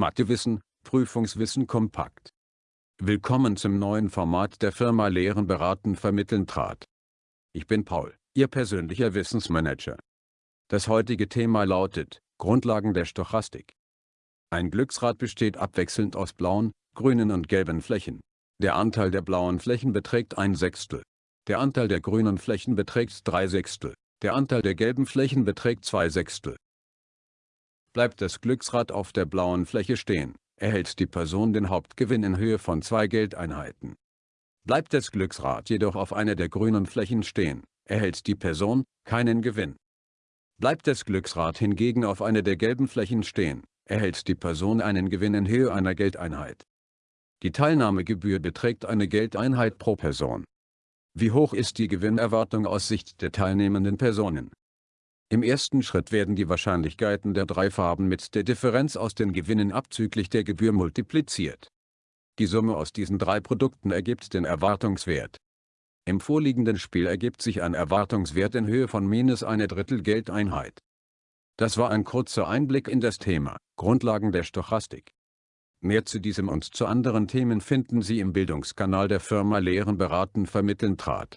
Mathewissen, Prüfungswissen kompakt. Willkommen zum neuen Format der Firma Lehren beraten vermitteln trat. Ich bin Paul, Ihr persönlicher Wissensmanager. Das heutige Thema lautet, Grundlagen der Stochastik. Ein Glücksrad besteht abwechselnd aus blauen, grünen und gelben Flächen. Der Anteil der blauen Flächen beträgt ein Sechstel. Der Anteil der grünen Flächen beträgt drei Sechstel. Der Anteil der gelben Flächen beträgt zwei Sechstel. Bleibt das Glücksrad auf der blauen Fläche stehen, erhält die Person den Hauptgewinn in Höhe von zwei Geldeinheiten. Bleibt das Glücksrad jedoch auf einer der grünen Flächen stehen, erhält die Person keinen Gewinn. Bleibt das Glücksrad hingegen auf einer der gelben Flächen stehen, erhält die Person einen Gewinn in Höhe einer Geldeinheit. Die Teilnahmegebühr beträgt eine Geldeinheit pro Person. Wie hoch ist die Gewinnerwartung aus Sicht der teilnehmenden Personen? Im ersten Schritt werden die Wahrscheinlichkeiten der drei Farben mit der Differenz aus den Gewinnen abzüglich der Gebühr multipliziert. Die Summe aus diesen drei Produkten ergibt den Erwartungswert. Im vorliegenden Spiel ergibt sich ein Erwartungswert in Höhe von minus eine Drittel Geldeinheit. Das war ein kurzer Einblick in das Thema, Grundlagen der Stochastik. Mehr zu diesem und zu anderen Themen finden Sie im Bildungskanal der Firma Lehren beraten vermitteln trat.